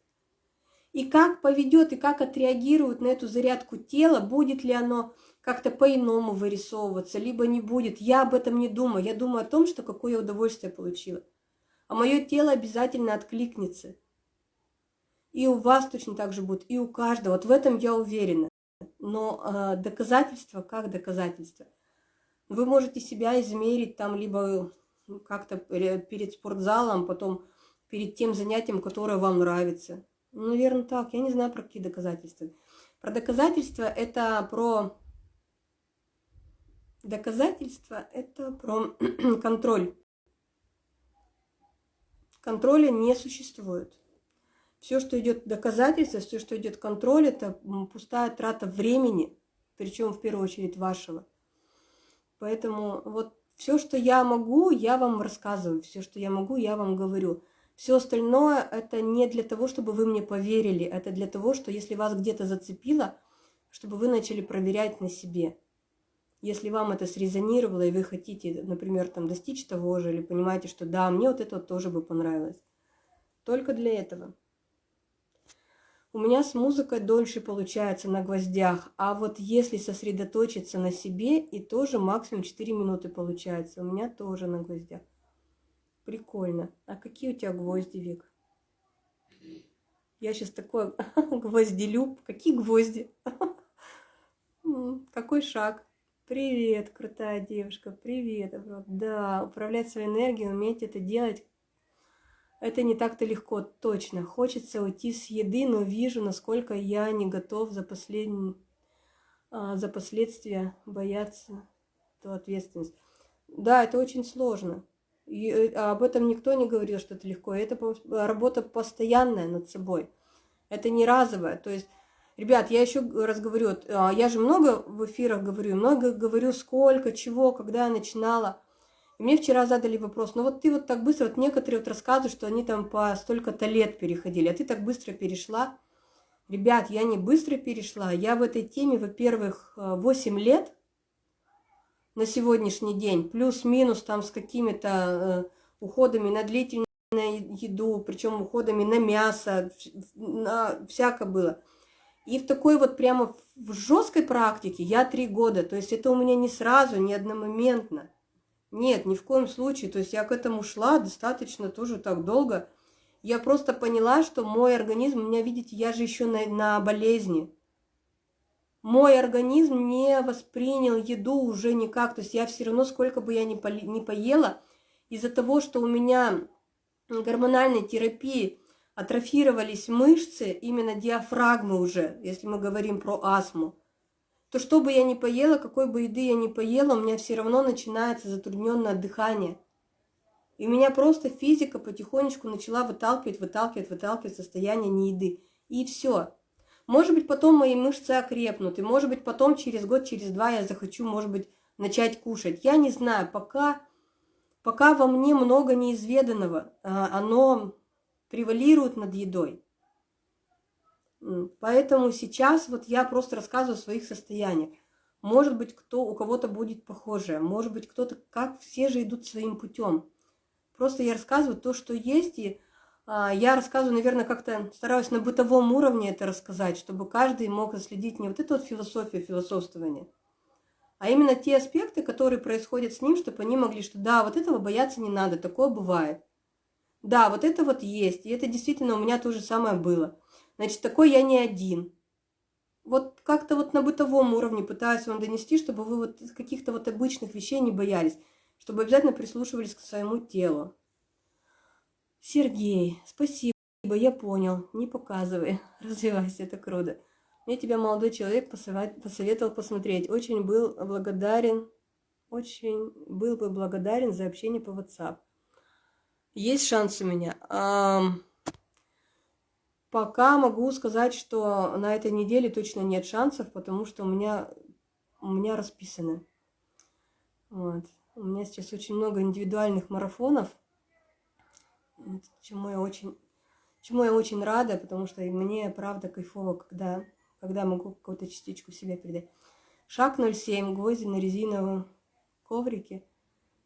И как поведет, и как отреагирует на эту зарядку тело, будет ли оно как-то по-иному вырисовываться, либо не будет. Я об этом не думаю. Я думаю о том, что какое удовольствие получила. А мое тело обязательно откликнется. И у вас точно так же будет, и у каждого. Вот в этом я уверена. Но э, доказательство как доказательство – вы можете себя измерить там либо ну, как-то перед спортзалом, потом перед тем занятием, которое вам нравится. Ну, наверное, так. Я не знаю, про какие доказательства. Про доказательства это про... Доказательства это про контроль. Контроля не существует. Все, что идет доказательство, все, что идет контроль, это пустая трата времени, причем в первую очередь вашего. Поэтому вот все, что я могу, я вам рассказываю, все, что я могу, я вам говорю. Все остальное это не для того, чтобы вы мне поверили, это для того, что если вас где-то зацепило, чтобы вы начали проверять на себе. Если вам это срезонировало, и вы хотите, например, там достичь того же, или понимаете, что да, мне вот это вот тоже бы понравилось. Только для этого. У меня с музыкой дольше получается на гвоздях, а вот если сосредоточиться на себе, и тоже максимум 4 минуты получается. У меня тоже на гвоздях. Прикольно. А какие у тебя гвозди, Вик? Я сейчас такой гвозделюб. Какие гвозди? Какой шаг? Привет, крутая девушка, привет. Да, управлять своей энергией, уметь это делать это не так-то легко, точно. Хочется уйти с еды, но вижу, насколько я не готов за, последний, а, за последствия бояться эту ответственность. Да, это очень сложно. И э, об этом никто не говорил, что это легко. Это работа постоянная над собой. Это не разовое. То есть, ребят, я еще раз говорю, а, я же много в эфирах говорю, много говорю, сколько, чего, когда я начинала. Мне вчера задали вопрос, ну вот ты вот так быстро, вот некоторые вот рассказывают, что они там по столько-то лет переходили, а ты так быстро перешла. Ребят, я не быстро перешла, я в этой теме, во-первых, 8 лет на сегодняшний день, плюс-минус там с какими-то э, уходами на длительную еду, причем уходами на мясо, на всяко было. И в такой вот прямо в жесткой практике я три года, то есть это у меня не сразу, не одномоментно. Нет, ни в коем случае. То есть я к этому шла достаточно тоже так долго. Я просто поняла, что мой организм, у меня, видите, я же еще на, на болезни. Мой организм не воспринял еду уже никак. То есть я все равно, сколько бы я ни, по, ни поела, из-за того, что у меня гормональной терапии атрофировались мышцы, именно диафрагмы уже, если мы говорим про астму, то что бы я ни поела, какой бы еды я ни поела, у меня все равно начинается затрудненное дыхание. И меня просто физика потихонечку начала выталкивать, выталкивать, выталкивать состояние нееды. И все. Может быть, потом мои мышцы окрепнут, и может быть, потом через год, через два я захочу, может быть, начать кушать. Я не знаю, пока, пока во мне много неизведанного, а, оно превалирует над едой. Поэтому сейчас вот я просто рассказываю о своих состояниях. Может быть, кто, у кого-то будет похожее, может быть, кто-то, как все же идут своим путем. Просто я рассказываю то, что есть, и а, я рассказываю, наверное, как-то стараюсь на бытовом уровне это рассказать, чтобы каждый мог следить не вот эту вот философию философствования, а именно те аспекты, которые происходят с ним, чтобы они могли, что да, вот этого бояться не надо, такое бывает. Да, вот это вот есть, и это действительно у меня то же самое было. Значит, такой я не один. Вот как-то вот на бытовом уровне пытаюсь вам донести, чтобы вы вот каких-то вот обычных вещей не боялись, чтобы обязательно прислушивались к своему телу. Сергей, спасибо, я понял, не показывай, развивайся, это круто. Мне тебя молодой человек посоветовал посмотреть. Очень был благодарен, очень был бы благодарен за общение по WhatsApp. Есть шанс у меня. Пока могу сказать, что на этой неделе точно нет шансов, потому что у меня, у меня расписаны. Вот. У меня сейчас очень много индивидуальных марафонов, чему я очень, чему я очень рада, потому что мне, правда, кайфово, когда, когда могу какую-то частичку себя передать. Шаг 07, гвозди на резиновом коврике.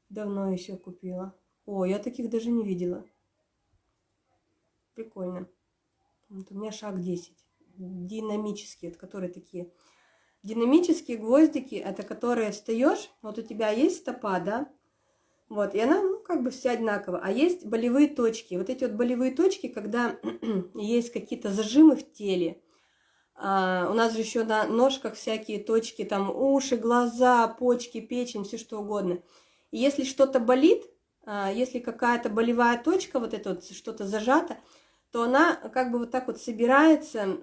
Давно еще купила. О, я таких даже не видела. Прикольно. Вот у меня шаг 10. Динамические, это которые такие. Динамические гвоздики, это которые встаешь, вот у тебя есть стопа, да? Вот, и она, ну, как бы вся одинаково. А есть болевые точки. Вот эти вот болевые точки, когда есть какие-то зажимы в теле. А, у нас же еще на ножках всякие точки, там уши, глаза, почки, печень, все что угодно. И если что-то болит, а, если какая-то болевая точка, вот это вот что-то зажато, то она как бы вот так вот собирается,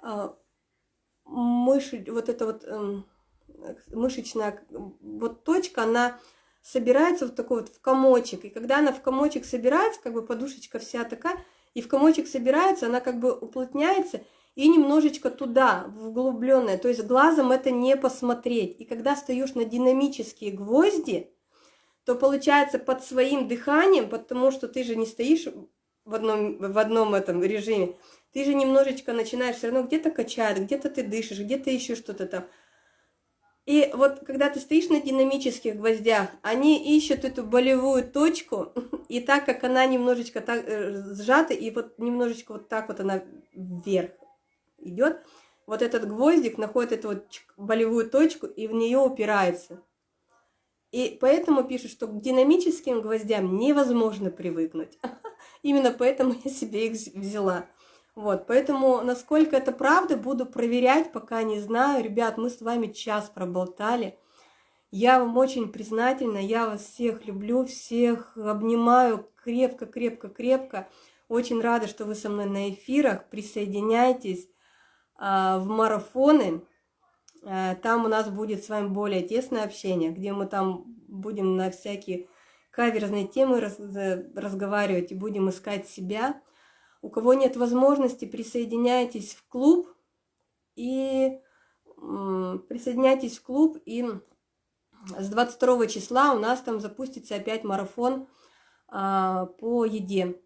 а, мышь, вот эта вот эм, мышечная вот точка, она собирается вот такой вот в комочек. И когда она в комочек собирается, как бы подушечка вся такая, и в комочек собирается, она как бы уплотняется и немножечко туда, в углубленное. То есть глазом это не посмотреть. И когда стоишь на динамические гвозди, то получается под своим дыханием, потому что ты же не стоишь в одном, в одном этом режиме, ты же немножечко начинаешь все равно где-то качать, где-то ты дышишь, где-то еще что-то там. И вот когда ты стоишь на динамических гвоздях, они ищут эту болевую точку, и так как она немножечко так э, сжата, и вот немножечко вот так вот она вверх идет, вот этот гвоздик находит эту вот болевую точку и в нее упирается. И поэтому пишут, что к динамическим гвоздям невозможно привыкнуть. Именно поэтому я себе их взяла. Вот, поэтому, насколько это правда, буду проверять, пока не знаю. Ребят, мы с вами час проболтали. Я вам очень признательна, я вас всех люблю, всех обнимаю крепко-крепко-крепко. Очень рада, что вы со мной на эфирах. Присоединяйтесь а, в марафоны. Э, там у нас будет с вами более тесное общение, где мы там будем на всякие каверзные темы раз, разговаривать и будем искать себя. У кого нет возможности, присоединяйтесь в клуб и присоединяйтесь в клуб и с 22 числа у нас там запустится опять марафон а, по еде,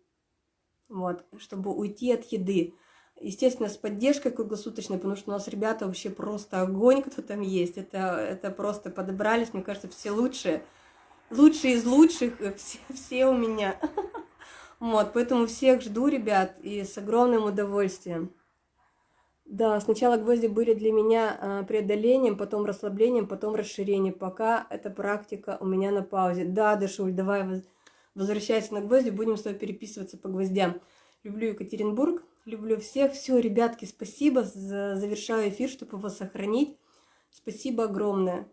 вот, чтобы уйти от еды. Естественно, с поддержкой круглосуточной, потому что у нас ребята вообще просто огонь, кто там есть. Это, это просто подобрались, мне кажется, все лучшие. Лучшие из лучших, все, все у меня. Вот, поэтому всех жду, ребят, и с огромным удовольствием. Да, сначала гвозди были для меня а, преодолением, потом расслаблением, потом расширением. Пока эта практика у меня на паузе. Да, Дашуль, давай возвращайся на гвозди, будем с тобой переписываться по гвоздям. Люблю Екатеринбург, люблю всех. Все, ребятки, спасибо. Завершаю эфир, чтобы его сохранить. Спасибо огромное.